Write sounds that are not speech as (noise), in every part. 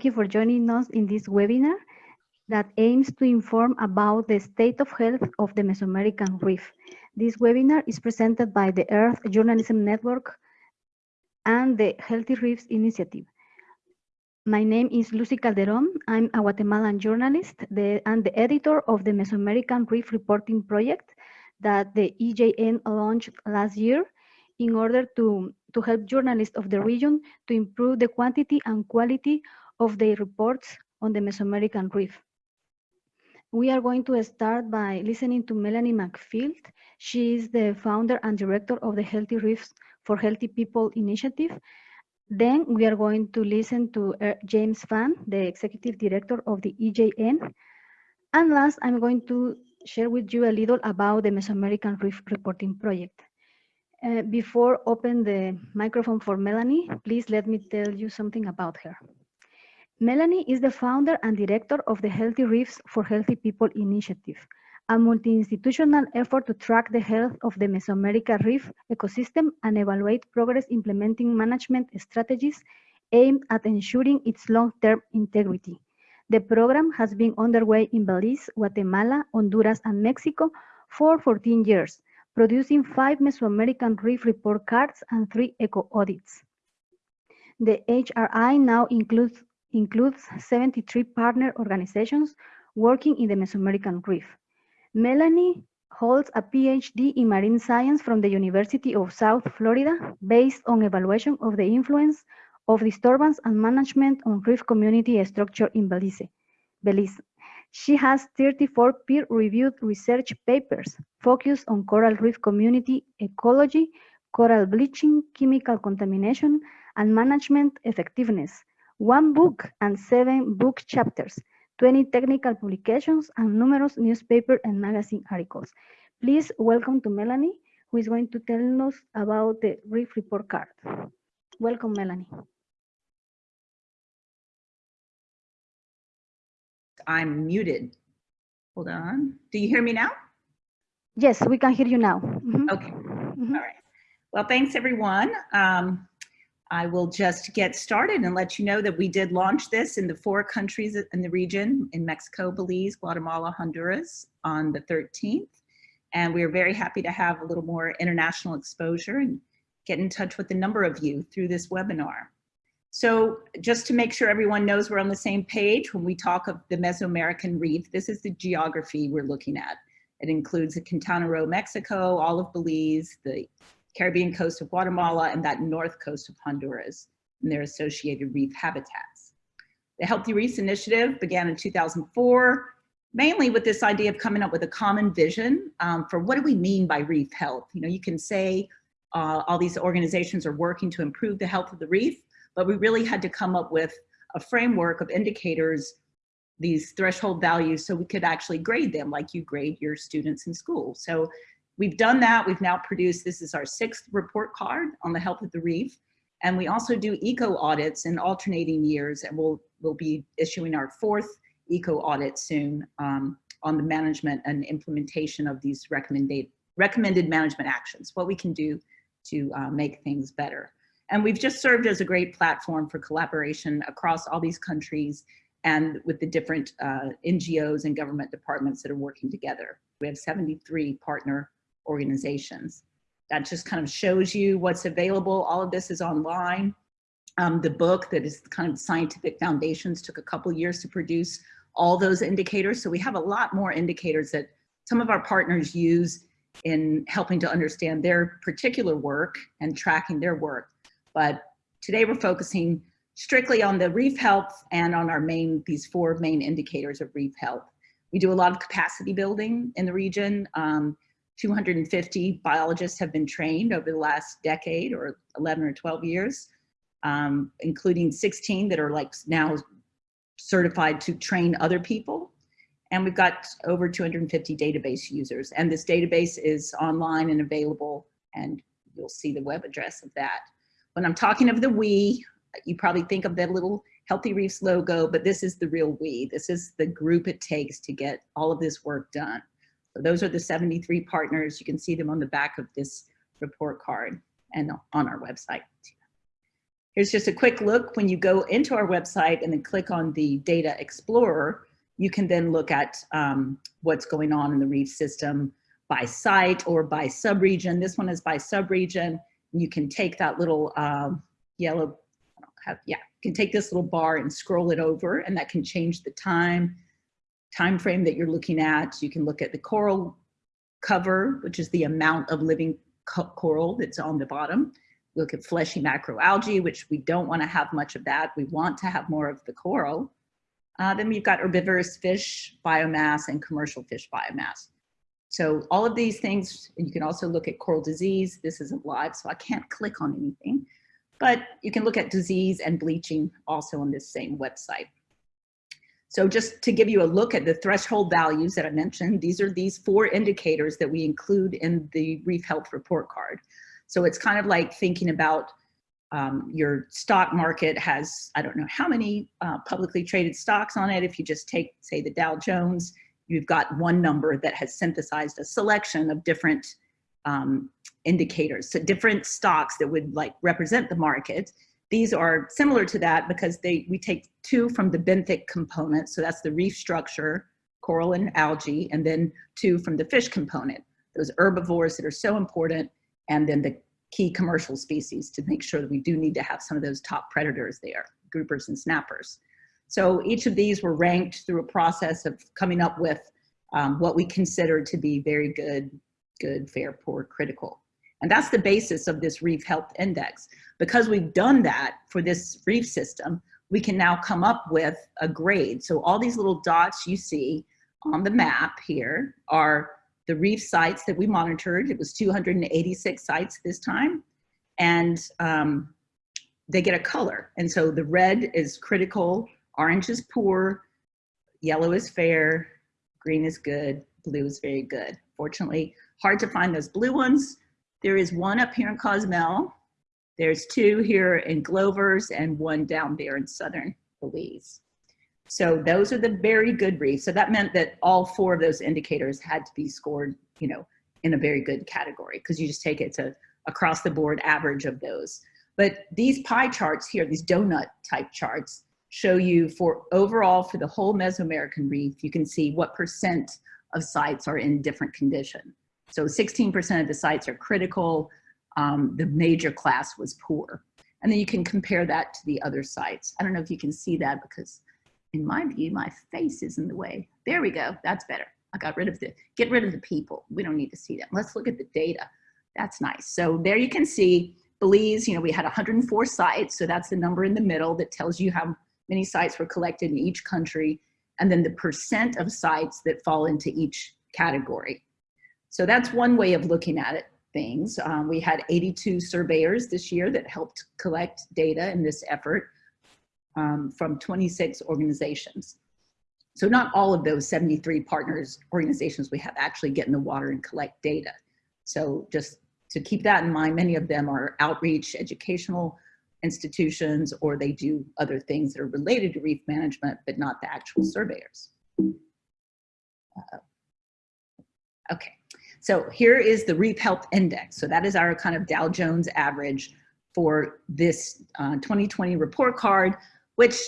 Thank you for joining us in this webinar that aims to inform about the state of health of the Mesoamerican Reef. This webinar is presented by the Earth Journalism Network and the Healthy Reefs Initiative. My name is Lucy Calderon. I'm a Guatemalan journalist the, and the editor of the Mesoamerican Reef Reporting Project that the EJN launched last year in order to, to help journalists of the region to improve the quantity and quality of their reports on the Mesoamerican Reef. We are going to start by listening to Melanie McField. She is the founder and director of the Healthy Reefs for Healthy People initiative. Then we are going to listen to uh, James Fahn, the executive director of the EJN. And last, I'm going to share with you a little about the Mesoamerican Reef Reporting Project. Uh, before open the microphone for Melanie, please let me tell you something about her. Melanie is the founder and director of the Healthy Reefs for Healthy People initiative, a multi-institutional effort to track the health of the Mesoamerica reef ecosystem and evaluate progress implementing management strategies aimed at ensuring its long-term integrity. The program has been underway in Belize, Guatemala, Honduras, and Mexico for 14 years, producing five Mesoamerican reef report cards and three eco audits. The HRI now includes includes 73 partner organizations working in the Mesoamerican Reef. Melanie holds a PhD in marine science from the University of South Florida based on evaluation of the influence of disturbance and management on reef community structure in Belize. Belize. She has 34 peer-reviewed research papers focused on coral reef community ecology, coral bleaching, chemical contamination, and management effectiveness, one book and seven book chapters, 20 technical publications, and numerous newspaper and magazine articles. Please welcome to Melanie, who is going to tell us about the Reef Report card. Welcome, Melanie. I'm muted. Hold on. Do you hear me now? Yes, we can hear you now. Mm -hmm. Okay. Mm -hmm. All right. Well, thanks everyone. Um, I will just get started and let you know that we did launch this in the four countries in the region, in Mexico, Belize, Guatemala, Honduras, on the 13th. And we are very happy to have a little more international exposure and get in touch with a number of you through this webinar. So just to make sure everyone knows we're on the same page when we talk of the Mesoamerican Reef, this is the geography we're looking at. It includes the Quintana Roo, Mexico, all of Belize, the Caribbean coast of Guatemala, and that north coast of Honduras and their associated reef habitats. The Healthy Reefs Initiative began in 2004, mainly with this idea of coming up with a common vision um, for what do we mean by reef health? You know, you can say uh, all these organizations are working to improve the health of the reef, but we really had to come up with a framework of indicators, these threshold values, so we could actually grade them like you grade your students in school. So We've done that. We've now produced, this is our sixth report card on the health of the reef. And we also do eco audits in alternating years and we'll, we'll be issuing our fourth eco audit soon um, on the management and implementation of these recommended, recommended management actions, what we can do to uh, make things better. And we've just served as a great platform for collaboration across all these countries and with the different uh, NGOs and government departments that are working together. We have 73 partner organizations. That just kind of shows you what's available. All of this is online. Um, the book that is kind of scientific foundations took a couple years to produce all those indicators. So we have a lot more indicators that some of our partners use in helping to understand their particular work and tracking their work. But today we're focusing strictly on the reef health and on our main, these four main indicators of reef health. We do a lot of capacity building in the region. Um, 250 biologists have been trained over the last decade or 11 or 12 years, um, including 16 that are like now certified to train other people. And we've got over 250 database users. And this database is online and available and you'll see the web address of that. When I'm talking of the we, you probably think of that little Healthy Reefs logo, but this is the real we. This is the group it takes to get all of this work done. So those are the 73 partners. You can see them on the back of this report card and on our website. Here's just a quick look. When you go into our website and then click on the Data Explorer, you can then look at um, what's going on in the reef system by site or by subregion. This one is by subregion. You can take that little um, yellow, have, yeah, you can take this little bar and scroll it over and that can change the time, time frame that you're looking at. You can look at the coral cover, which is the amount of living co coral that's on the bottom. Look at fleshy macroalgae, which we don't want to have much of that. We want to have more of the coral. Uh, then we've got herbivorous fish biomass and commercial fish biomass. So all of these things, you can also look at coral disease. This isn't live, so I can't click on anything, but you can look at disease and bleaching also on this same website. So just to give you a look at the threshold values that I mentioned, these are these four indicators that we include in the Reef Health Report Card. So it's kind of like thinking about um, your stock market has, I don't know how many uh, publicly traded stocks on it. If you just take, say, the Dow Jones, you've got one number that has synthesized a selection of different um, indicators, so different stocks that would like represent the market. These are similar to that because they we take two from the benthic component, so that's the reef structure, coral and algae, and then two from the fish component, those herbivores that are so important, and then the key commercial species to make sure that we do need to have some of those top predators there, groupers and snappers. So each of these were ranked through a process of coming up with um, what we consider to be very good, good, fair, poor, critical. And that's the basis of this Reef Health Index. Because we've done that for this reef system, we can now come up with a grade. So all these little dots you see on the map here are the reef sites that we monitored. It was 286 sites this time. And um, they get a color. And so the red is critical, orange is poor, yellow is fair, green is good, blue is very good. Fortunately, hard to find those blue ones. There is one up here in Cozumel. There's two here in Glovers and one down there in Southern Belize. So those are the very good reefs. So that meant that all four of those indicators had to be scored, you know, in a very good category because you just take it to across the board average of those. But these pie charts here, these donut type charts, show you for overall for the whole Mesoamerican reef, you can see what percent of sites are in different condition. So 16% of the sites are critical. Um, the major class was poor. And then you can compare that to the other sites. I don't know if you can see that because in my view, my face is in the way. There we go, that's better. I got rid of the, get rid of the people. We don't need to see that. Let's look at the data. That's nice. So there you can see Belize, you know, we had 104 sites. So that's the number in the middle that tells you how many sites were collected in each country. And then the percent of sites that fall into each category. So that's one way of looking at it, things. Um, we had 82 surveyors this year that helped collect data in this effort um, from 26 organizations. So not all of those 73 partners organizations we have actually get in the water and collect data. So just to keep that in mind, many of them are outreach, educational institutions, or they do other things that are related to reef management, but not the actual surveyors. Uh, okay, so here is the Reef Health Index. So that is our kind of Dow Jones average for this uh, 2020 report card, which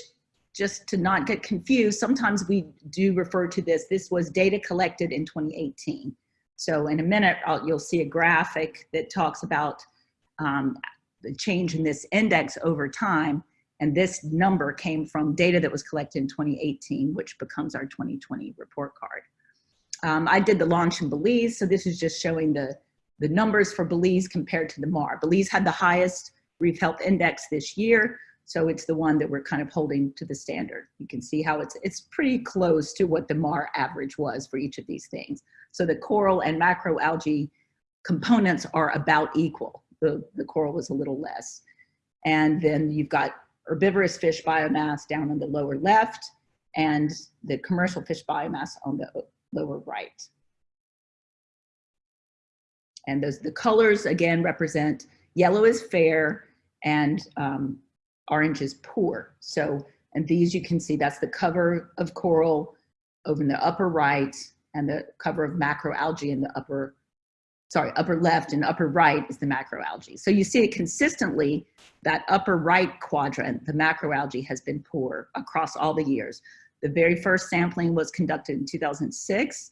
just to not get confused, sometimes we do refer to this, this was data collected in 2018. So in a minute, I'll, you'll see a graphic that talks about um, the change in this index over time. And this number came from data that was collected in 2018, which becomes our 2020 report card. Um, I did the launch in Belize, so this is just showing the, the numbers for Belize compared to the MAR. Belize had the highest Reef Health Index this year, so it's the one that we're kind of holding to the standard. You can see how it's, it's pretty close to what the MAR average was for each of these things. So the coral and macroalgae components are about equal. The, the coral was a little less. And then you've got herbivorous fish biomass down on the lower left and the commercial fish biomass on the lower right. And those the colors again represent yellow is fair and um, orange is poor. So, and these you can see that's the cover of coral over in the upper right and the cover of macroalgae in the upper sorry, upper left and upper right is the macroalgae. So you see it consistently, that upper right quadrant, the macroalgae has been poor across all the years. The very first sampling was conducted in 2006,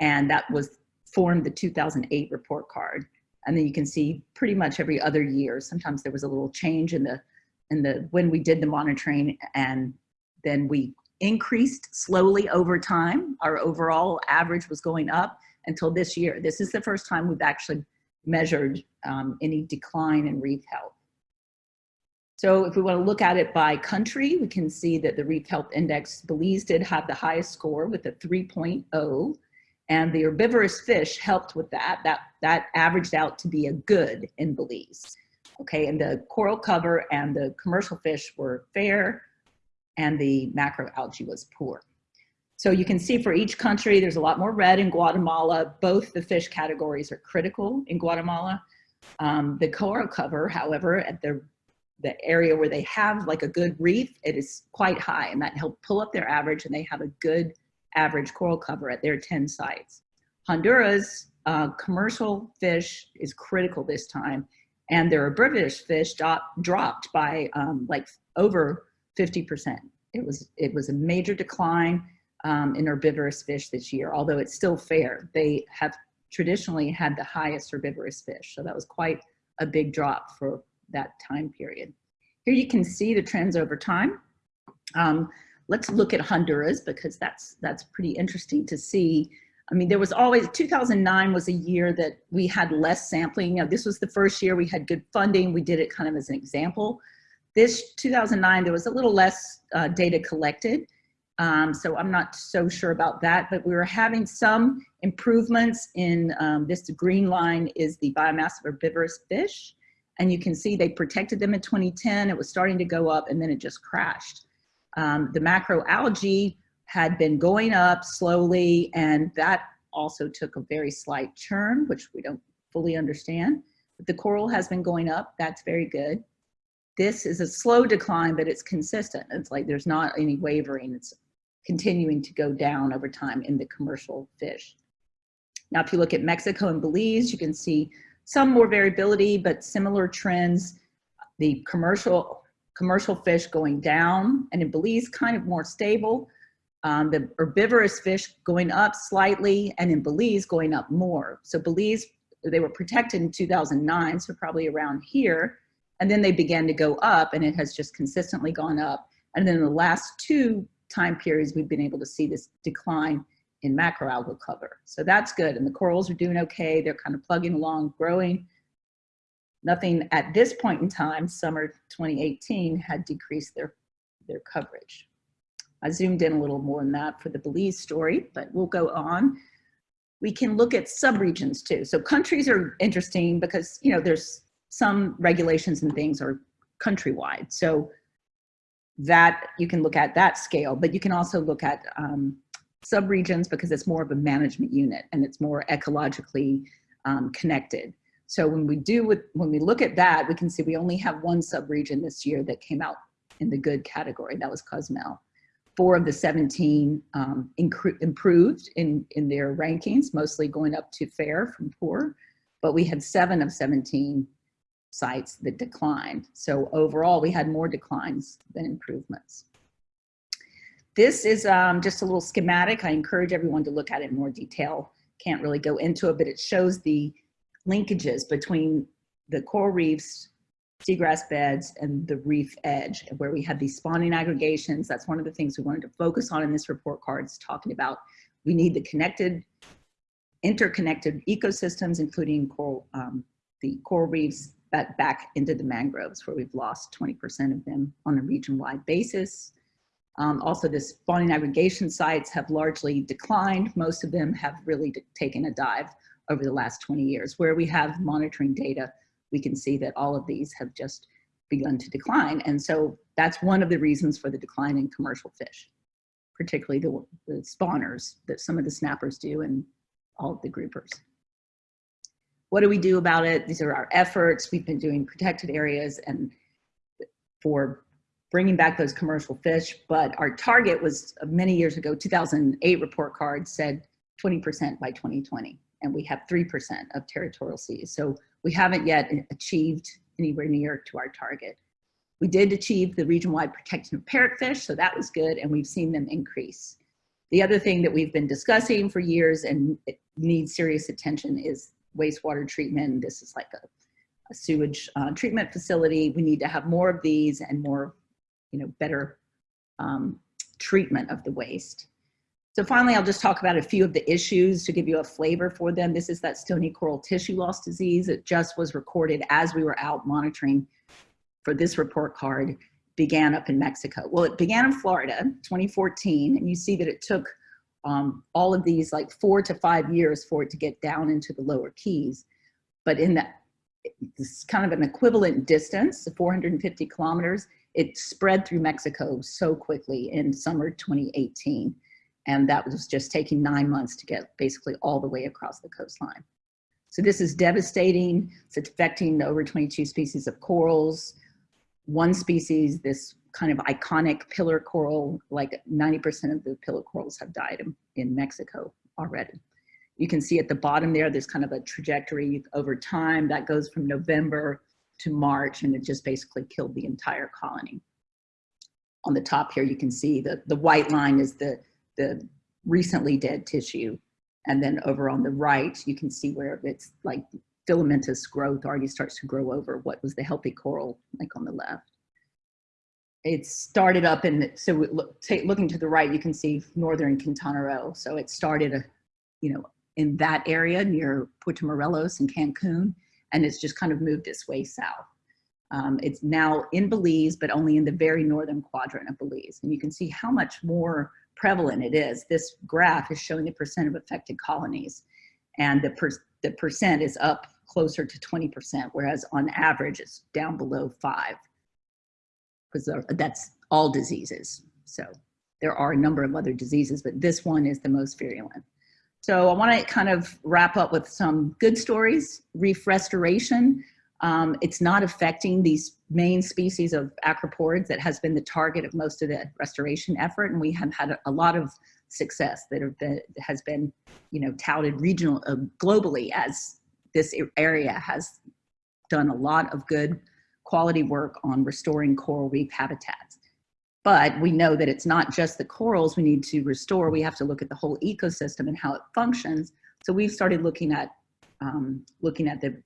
and that was formed the 2008 report card. And then you can see pretty much every other year, sometimes there was a little change in the, in the, when we did the monitoring and then we increased slowly over time. Our overall average was going up until this year. This is the first time we've actually measured um, any decline in reef health. So if we want to look at it by country, we can see that the Reef Health Index, Belize did have the highest score with a 3.0, and the herbivorous fish helped with that. That, that averaged out to be a good in Belize. Okay, and the coral cover and the commercial fish were fair, and the macroalgae was poor. So you can see for each country, there's a lot more red in Guatemala. Both the fish categories are critical in Guatemala. Um, the coral cover, however, at the, the area where they have like a good reef, it is quite high and that helped pull up their average and they have a good average coral cover at their 10 sites. Honduras, uh, commercial fish is critical this time and their herbivorous fish dropped by um, like over 50%. It was, it was a major decline um, in herbivorous fish this year, although it's still fair. They have traditionally had the highest herbivorous fish. So that was quite a big drop for that time period. Here you can see the trends over time. Um, let's look at Honduras because that's, that's pretty interesting to see. I mean, there was always, 2009 was a year that we had less sampling. You know, this was the first year we had good funding. We did it kind of as an example. This 2009, there was a little less uh, data collected. Um, so I'm not so sure about that, but we were having some improvements in um, this green line is the biomass of herbivorous fish. And you can see they protected them in 2010. It was starting to go up and then it just crashed. Um, the macroalgae had been going up slowly and that also took a very slight churn, which we don't fully understand. But the coral has been going up, that's very good. This is a slow decline, but it's consistent. It's like there's not any wavering. It's continuing to go down over time in the commercial fish. Now, if you look at Mexico and Belize, you can see some more variability, but similar trends. The commercial, commercial fish going down, and in Belize, kind of more stable. Um, the herbivorous fish going up slightly, and in Belize, going up more. So Belize, they were protected in 2009, so probably around here, and then they began to go up and it has just consistently gone up. And then the last two time periods, we've been able to see this decline in macroalgal cover. So that's good. And the corals are doing okay. They're kind of plugging along, growing. Nothing at this point in time, summer 2018, had decreased their, their coverage. I zoomed in a little more than that for the Belize story, but we'll go on. We can look at subregions too. So countries are interesting because, you know, there's some regulations and things are countrywide. So that you can look at that scale, but you can also look at um, subregions because it's more of a management unit and it's more ecologically um, connected. So when we do with, when we look at that, we can see we only have one subregion this year that came out in the good category. That was Cozumel. Four of the 17 um, improved in, in their rankings, mostly going up to fair from poor, but we had seven of 17 sites that declined. So overall, we had more declines than improvements. This is um, just a little schematic. I encourage everyone to look at it in more detail. Can't really go into it, but it shows the linkages between the coral reefs, seagrass beds, and the reef edge, where we have these spawning aggregations. That's one of the things we wanted to focus on in this report card talking about we need the connected, interconnected ecosystems, including coral, um, the coral reefs, back, back into the mangroves where we've lost 20% of them on a region-wide basis. Um, also, the spawning aggregation sites have largely declined. Most of them have really taken a dive over the last 20 years. Where we have monitoring data, we can see that all of these have just begun to decline. And so that's one of the reasons for the decline in commercial fish, particularly the, the spawners that some of the snappers do and all of the groupers. What do we do about it? These are our efforts. We've been doing protected areas and for bringing back those commercial fish, but our target was uh, many years ago, 2008 report card said 20% by 2020. and we have 3% of territorial seas. So we haven't yet achieved anywhere near to our target. We did achieve the region-wide protection of parrotfish, so that was good, and we've seen them increase. The other thing that we've been discussing for years and needs serious attention is wastewater treatment. This is like a, a sewage uh, treatment facility. We need to have more of these and more, you know, better um, treatment of the waste. So finally, I'll just talk about a few of the issues to give you a flavor for them. This is that stony coral tissue loss disease. It just was recorded as we were out monitoring for this report card began up in Mexico. Well, it began in Florida, 2014, and you see that it took um, all of these like four to five years for it to get down into the lower keys. But in that, this kind of an equivalent distance, 450 kilometers, it spread through Mexico so quickly in summer 2018. And that was just taking nine months to get basically all the way across the coastline. So this is devastating. It's affecting over 22 species of corals. One species, this kind of iconic pillar coral, like 90% of the pillar corals have died in, in Mexico already. You can see at the bottom there, there's kind of a trajectory over time that goes from November to March and it just basically killed the entire colony. On the top here, you can see the, the white line is the, the recently dead tissue. And then over on the right, you can see where it's like filamentous growth already starts to grow over what was the healthy coral, like on the left. It started up in, so look, looking to the right, you can see northern Quintana Roo. So it started, uh, you know, in that area near Puerto Morelos and Cancun and it's just kind of moved its way south. Um, it's now in Belize, but only in the very northern quadrant of Belize. And you can see how much more prevalent it is. This graph is showing the percent of affected colonies. And the, per, the percent is up closer to 20%, whereas on average it's down below five. Because that's all diseases. So there are a number of other diseases, but this one is the most virulent. So I want to kind of wrap up with some good stories. Reef restoration, um, it's not affecting these main species of acroporids that has been the target of most of the restoration effort. And we have had a, a lot of success that have been, has been, you know, touted regional, uh, globally as this area has done a lot of good quality work on restoring coral reef habitats. But we know that it's not just the corals we need to restore. We have to look at the whole ecosystem and how it functions. So we've started looking at um, looking at the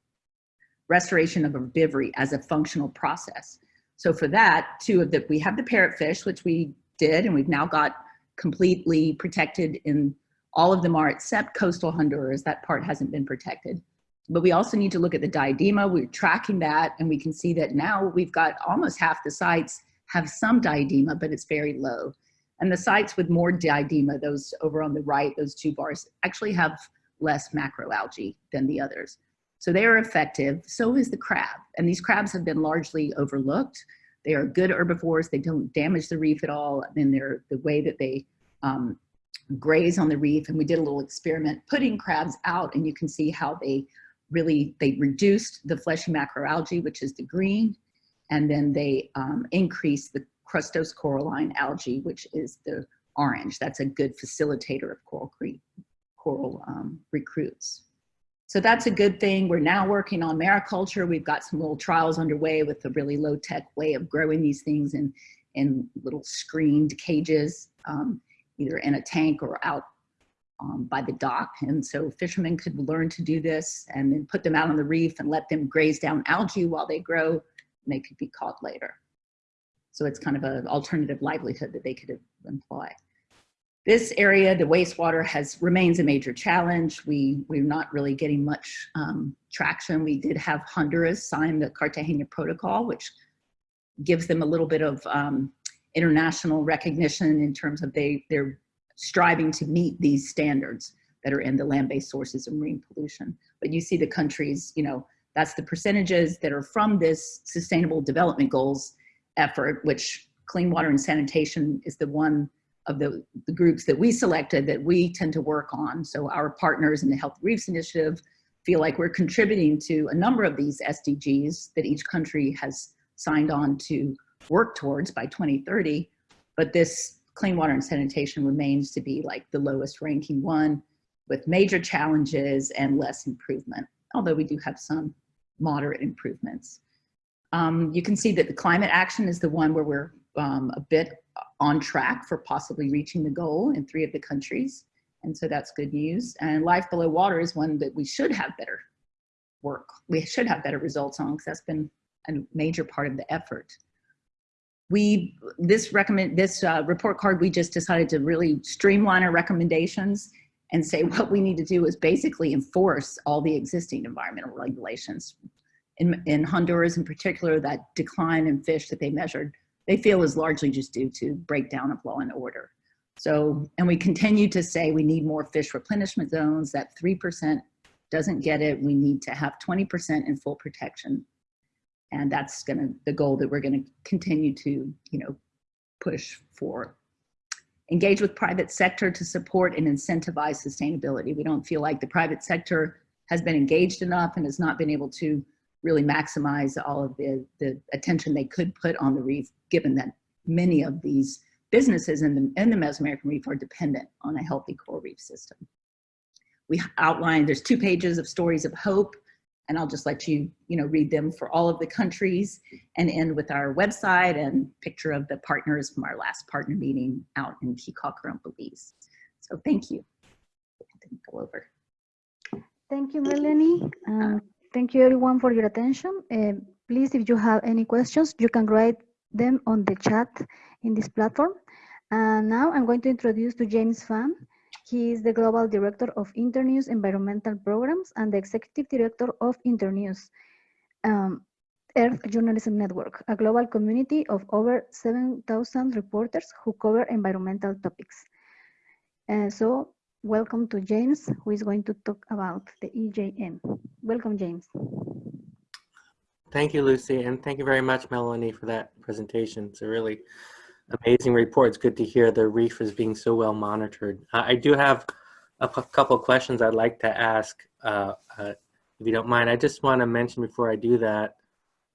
restoration of a herbivory as a functional process. So for that, two of the, we have the parrotfish, which we did, and we've now got completely protected in all of them are except coastal Honduras. That part hasn't been protected. But we also need to look at the diadema. We're tracking that, and we can see that now we've got almost half the sites have some diadema, but it's very low. And the sites with more diadema, those over on the right, those two bars, actually have less macroalgae than the others. So they are effective, so is the crab. And these crabs have been largely overlooked. They are good herbivores, they don't damage the reef at all, and they're the way that they um, graze on the reef. And we did a little experiment putting crabs out, and you can see how they really, they reduced the fleshy macroalgae, which is the green, and then they um, increase the crustose coralline algae, which is the orange. That's a good facilitator of coral, coral um, recruits. So that's a good thing. We're now working on mariculture. We've got some little trials underway with a really low tech way of growing these things in, in little screened cages, um, either in a tank or out um, by the dock. And so fishermen could learn to do this and then put them out on the reef and let them graze down algae while they grow and they could be caught later. So it's kind of an alternative livelihood that they could employ. This area, the wastewater has remains a major challenge. We, we're not really getting much um, traction. We did have Honduras sign the Cartagena Protocol, which gives them a little bit of um, international recognition in terms of they, they're striving to meet these standards that are in the land-based sources of marine pollution. But you see the countries, you know, that's the percentages that are from this sustainable development goals effort, which clean water and sanitation is the one of the, the groups that we selected that we tend to work on. So our partners in the Health Reefs Initiative feel like we're contributing to a number of these SDGs that each country has signed on to work towards by 2030. But this clean water and sanitation remains to be like the lowest ranking one. with major challenges and less improvement, although we do have some moderate improvements. Um, you can see that the climate action is the one where we're um, a bit on track for possibly reaching the goal in three of the countries. And so that's good news. And life below water is one that we should have better work. We should have better results on because that's been a major part of the effort. We, this recommend, this uh, report card, we just decided to really streamline our recommendations and say what we need to do is basically enforce all the existing environmental regulations. In, in Honduras in particular, that decline in fish that they measured, they feel is largely just due to breakdown of law and order. So, and we continue to say we need more fish replenishment zones, that 3% doesn't get it. We need to have 20% in full protection. And that's gonna, the goal that we're gonna continue to, you know, push for. Engage with private sector to support and incentivize sustainability. We don't feel like the private sector has been engaged enough and has not been able to really maximize all of the, the attention they could put on the reef, given that many of these businesses in the, in the Mesoamerican reef are dependent on a healthy coral reef system. We outlined, there's two pages of stories of hope, and I'll just let you, you know, read them for all of the countries and end with our website and picture of the partners from our last partner meeting out in Kikacaron, Belize. So thank you. Go over. Thank you, Melanie. Um, thank you everyone for your attention. Uh, please, if you have any questions, you can write them on the chat in this platform. And now I'm going to introduce to James Fahn. He is the Global Director of Internews Environmental Programs and the Executive Director of Internews, um, Earth Journalism Network, a global community of over 7,000 reporters who cover environmental topics. Uh, so welcome to James, who is going to talk about the EJN. Welcome, James. Thank you, Lucy, and thank you very much, Melanie, for that presentation. It's a really amazing report. It's good to hear the reef is being so well monitored. Uh, I do have a couple questions I'd like to ask, uh, uh, if you don't mind. I just want to mention before I do that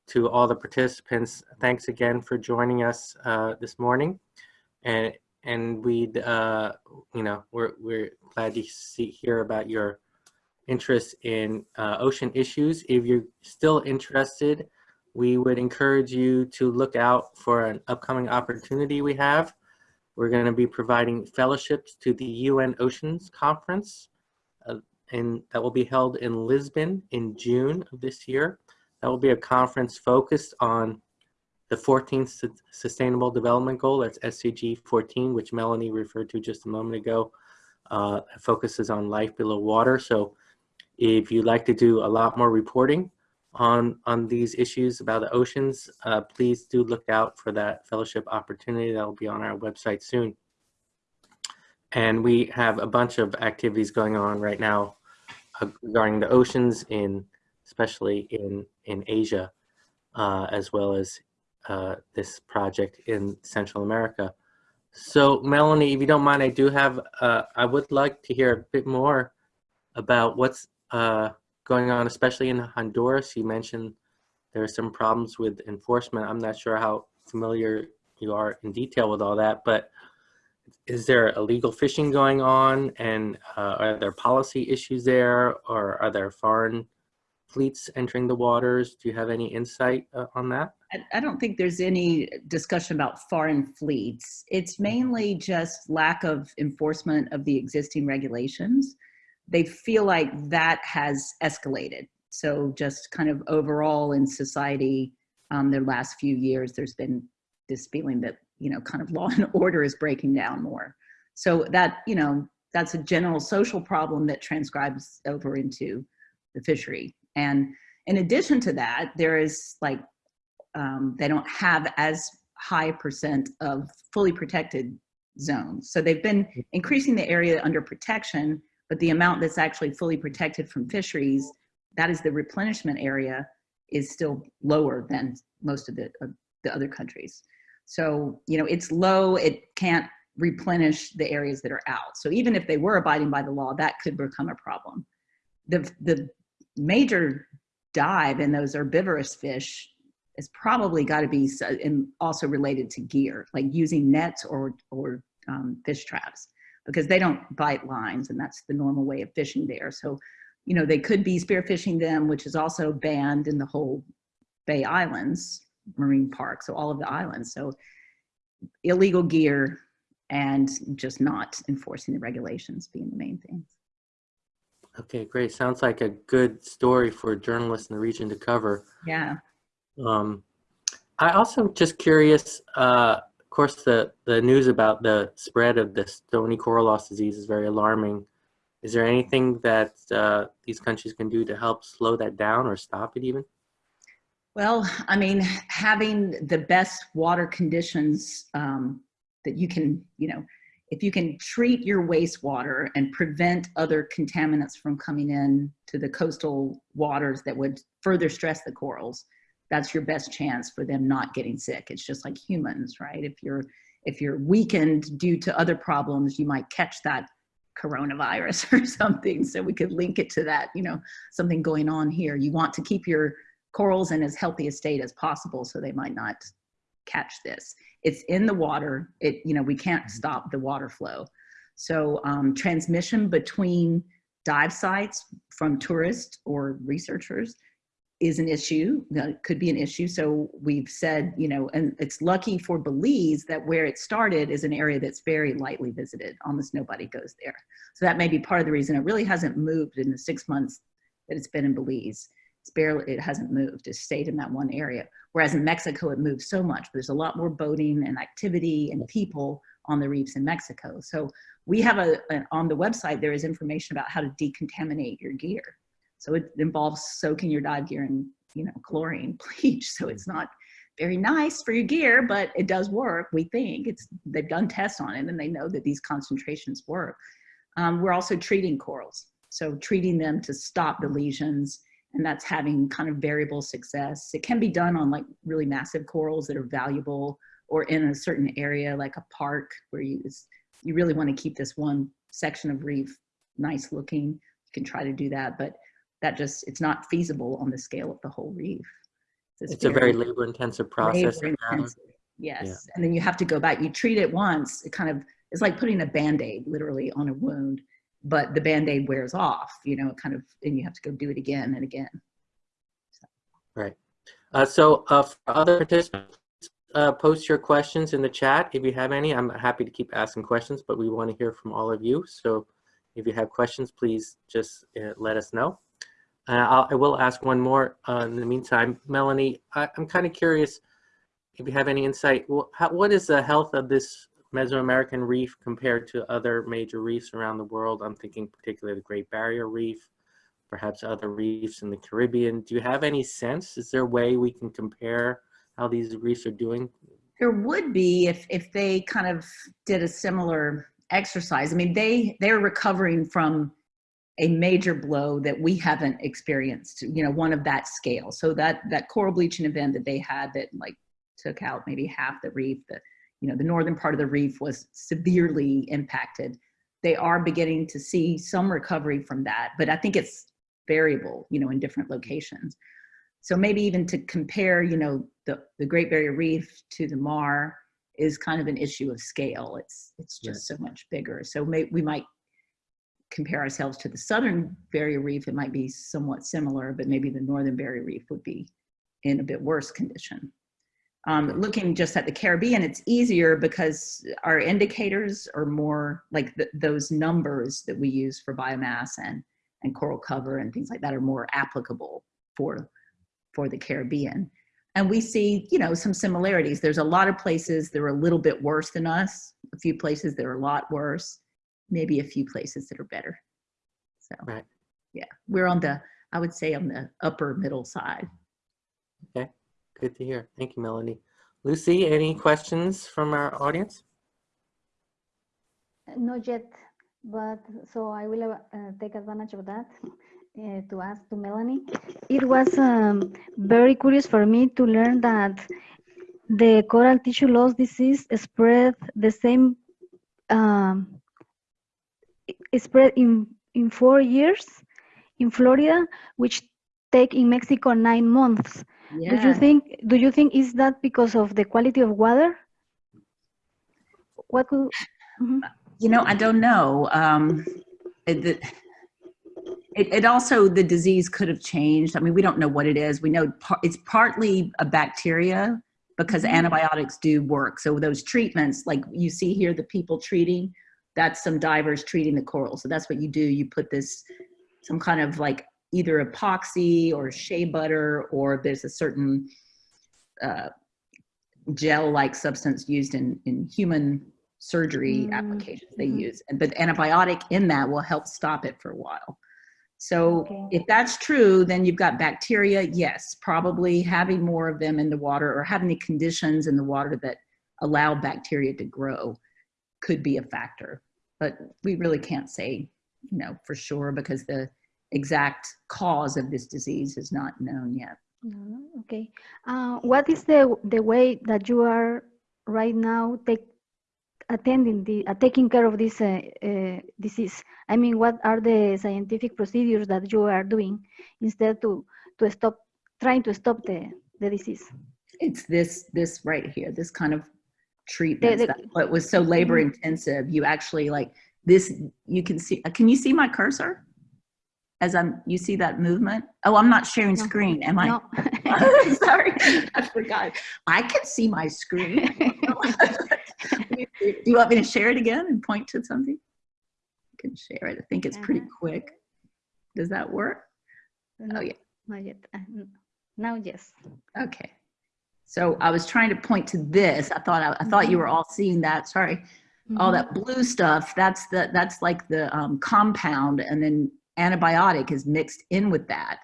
to all the participants, thanks again for joining us uh, this morning. And and we, uh, you know, we're we're glad to see hear about your interest in uh, ocean issues. If you're still interested, we would encourage you to look out for an upcoming opportunity we have. We're going to be providing fellowships to the UN Oceans Conference, uh, and that will be held in Lisbon in June of this year. That will be a conference focused on the 14th Sustainable Development Goal, that's SDG 14, which Melanie referred to just a moment ago. Uh, focuses on life below water. So if you'd like to do a lot more reporting on, on these issues about the oceans, uh, please do look out for that fellowship opportunity that will be on our website soon. And we have a bunch of activities going on right now uh, regarding the oceans in, especially in, in Asia, uh, as well as uh, this project in Central America. So Melanie, if you don't mind, I do have, uh, I would like to hear a bit more about what's going on, especially in Honduras. You mentioned there are some problems with enforcement. I'm not sure how familiar you are in detail with all that, but is there illegal fishing going on and uh, are there policy issues there or are there foreign fleets entering the waters? Do you have any insight uh, on that? I don't think there's any discussion about foreign fleets. It's mainly just lack of enforcement of the existing regulations they feel like that has escalated. So just kind of overall in society, um, the last few years, there's been this feeling that, you know, kind of (laughs) law and order is breaking down more. So that, you know, that's a general social problem that transcribes over into the fishery. And in addition to that, there is like, um, they don't have as high percent of fully protected zones. So they've been increasing the area under protection, but the amount that's actually fully protected from fisheries, that is the replenishment area, is still lower than most of the, the other countries. So, you know, it's low, it can't replenish the areas that are out. So even if they were abiding by the law, that could become a problem. The, the major dive in those herbivorous fish is probably got to be and also related to gear, like using nets or, or um, fish traps. Because they don't bite lines and that's the normal way of fishing there. So, you know, they could be spearfishing them, which is also banned in the whole Bay Islands Marine Park. So all of the islands. So illegal gear and just not enforcing the regulations being the main things. Okay, great. Sounds like a good story for journalists in the region to cover. Yeah. Um, I also just curious, uh, of course, the, the news about the spread of the stony coral loss disease is very alarming. Is there anything that uh, these countries can do to help slow that down or stop it even? Well, I mean, having the best water conditions um, that you can, you know, if you can treat your wastewater and prevent other contaminants from coming in to the coastal waters that would further stress the corals, that's your best chance for them not getting sick. It's just like humans, right? If you're if you're weakened due to other problems, you might catch that coronavirus (laughs) or something. So we could link it to that, you know, something going on here. You want to keep your corals in as healthy a state as possible so they might not catch this. It's in the water. It, you know, we can't stop the water flow. So um, transmission between dive sites from tourists or researchers is an issue, that could be an issue. So we've said, you know, and it's lucky for Belize that where it started is an area that's very lightly visited. Almost nobody goes there. So that may be part of the reason it really hasn't moved in the six months that it's been in Belize. It's barely, it hasn't moved, it stayed in that one area. Whereas in Mexico, it moves so much. There's a lot more boating and activity and people on the reefs in Mexico. So we have a, on the website, there is information about how to decontaminate your gear. So it involves soaking your dive gear in, you know, chlorine (laughs) bleach. So it's not very nice for your gear, but it does work. We think it's, they've done tests on it and they know that these concentrations work. Um, we're also treating corals. So treating them to stop the lesions and that's having kind of variable success. It can be done on like really massive corals that are valuable or in a certain area like a park where you, you really want to keep this one section of reef nice looking. You can try to do that, but that just, it's not feasible on the scale of the whole reef. It's, it's very a very labor intensive process. Labor intensive. Yes. Yeah. And then you have to go back, you treat it once, it kind of, it's like putting a band-aid literally on a wound but the band-aid wears off, you know, kind of, and you have to go do it again and again. So. Right. Uh, so uh, for other participants, uh, post your questions in the chat if you have any. I'm happy to keep asking questions, but we want to hear from all of you. So if you have questions, please just uh, let us know. I'll, I will ask one more uh, in the meantime. Melanie, I, am kind of curious if you have any insight. How, what is the health of this Mesoamerican reef compared to other major reefs around the world? I'm thinking particularly the Great Barrier Reef, perhaps other reefs in the Caribbean. Do you have any sense? Is there a way we can compare how these reefs are doing? There would be if, if they kind of did a similar exercise. I mean, they, they're recovering from a major blow that we haven't experienced, you know, one of that scale. So that, that coral bleaching event that they had that like took out maybe half the reef, the, you know, the northern part of the reef was severely impacted. They are beginning to see some recovery from that, but I think it's variable, you know, in different mm-hmm. locations. So maybe even to compare, you know, the, the Great Barrier Reef to the Mar is kind of an issue of scale. It's, it's just so much bigger. So may, we might compare ourselves to the Southern Barrier Reef. It might be somewhat similar, but maybe the Northern Barrier Reef would be in a bit worse condition. Um, looking just at the Caribbean, it's easier because our indicators are more like the, those numbers that we use for biomass and, and coral cover and things like that are more applicable for, for the Caribbean. And we see, you know, some similarities. There's a lot of places that are a little bit worse than us, a few places that are a lot worse, maybe a few places that are better. So, right. yeah, we're on the, I would say on the upper middle side. Okay. Good to hear. Thank you, Melanie. Lucy, any questions from our audience? Not yet, but so I will uh, take advantage of that uh, to ask to Melanie. It was um, very curious for me to learn that the coral tissue loss disease spread the same um, spread in in four years in Florida, which take in Mexico nine months. Yeah. Do you think do you think is that because of the quality of water? What could, mm -hmm. You know, I don't know. Um, it, the- it, it also, the disease could have changed. I mean, we don't know what it is. We know par- it's partly a bacteria because Mhm. antibiotics do work. So those treatments, like you see here, the people treating, that's some divers treating the coral. So that's what you do. You put this, some kind of like either epoxy or shea butter, or there's a certain uh, gel-like substance used in, in human surgery Mm, applications they mhm. use. But antibiotic in that will help stop it for a while. So Okay. if that's true, then you've got bacteria, yes, probably having more of them in the water or having the conditions in the water that allow bacteria to grow could be a factor. But we really can't say, you know, for sure because the exact cause of this disease is not known yet. No, no, okay. Uh, what is the the way that you are right now take attending the uh, taking care of this uh, uh, disease? I mean, what are the scientific procedures that you are doing instead to to stop trying to stop the the disease? It's this, this right here, this kind of treatment. the- That's what was so labor intensive. You actually like this, you can see, can you see my cursor? As I'm, you see that movement? Oh, I'm not sharing No. screen, am I? No. (laughs) Sorry, I forgot. I can see my screen. (laughs) Do you want me to share it again and point to something? I can share it. I think it's pretty Uh-huh. quick. Does that work? no, yeah. Not yet. Uh, now, yes. Okay. So I was trying to point to this. I thought I, I thought you were all seeing that. Sorry. All Mhm. that blue stuff. That's the that's like the um, compound, and then antibiotic is mixed in with that.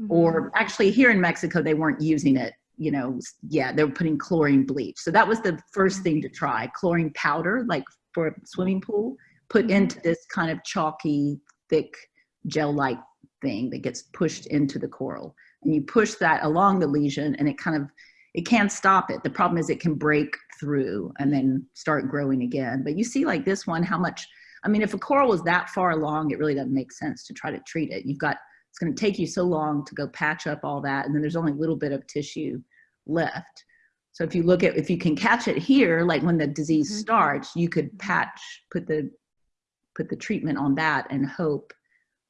Mhm. Or actually, here in Mexico, they weren't using it. You know, yeah, they were putting chlorine bleach. So that was the first thing to try. Chlorine powder, like for a swimming pool, put into this kind of chalky, thick gel-like thing that gets pushed into the coral. And you push that along the lesion, and it kind of it can't stop it. The problem is it can break through and then start growing again. But you see, like this one, how much. I mean, if a coral was that far along, it really doesn't make sense to try to treat it. You've got it's going to take you so long to go patch up all that, and then there's only a little bit of tissue left. So if you look at if you can catch it here, like when the disease Mhm. starts, you could patch, put the put the treatment on that, and hope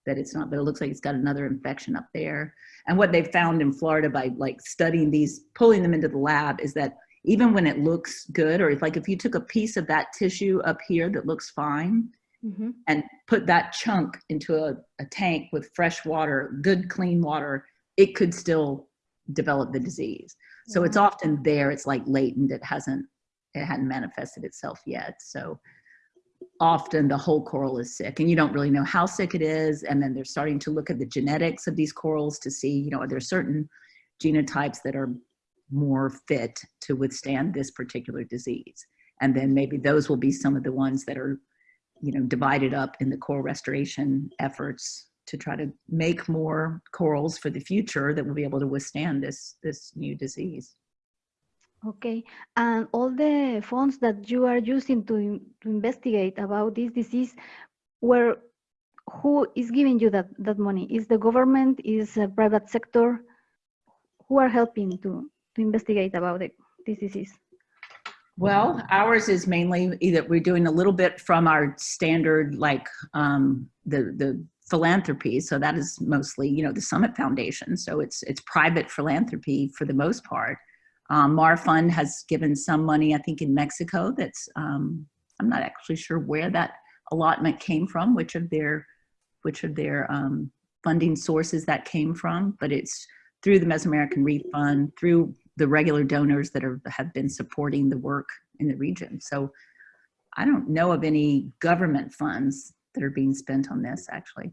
that it's not. But it looks like it's got another infection up there. And what they found in Florida by like studying these, pulling them into the lab, is that even when it looks good, or if like if you took a piece of that tissue up here that looks fine, Mhm. and put that chunk into a, a tank with fresh water, good clean water, it could still develop the disease. So it's often there, it's like latent, it hasn't, it hadn't manifested itself yet. So often the whole coral is sick and you don't really know how sick it is. And then they're starting to look at the genetics of these corals to see, you know, are there certain genotypes that are more fit to withstand this particular disease? And then maybe those will be some of the ones that are you know, divided up in the coral restoration efforts to try to make more corals for the future that will be able to withstand this this new disease. Okay, and all the funds that you are using to, to investigate about this disease, where who is giving you that, that money? Is the government, is a private sector? Who are helping to, to investigate about it, this disease? Well, ours is mainly either we're doing a little bit from our standard like um, the the philanthropy. So that is mostly you know the Summit Foundation. So it's it's private philanthropy for the most part. Um, Mar Fund has given some money, I think, in Mexico. That's um, I'm not actually sure where that allotment came from, which of their which of their um, funding sources that came from, but it's through the Mesoamerican Reef Fund, through the regular donors that are, have been supporting the work in the region. So I don't know of any government funds that are being spent on this actually.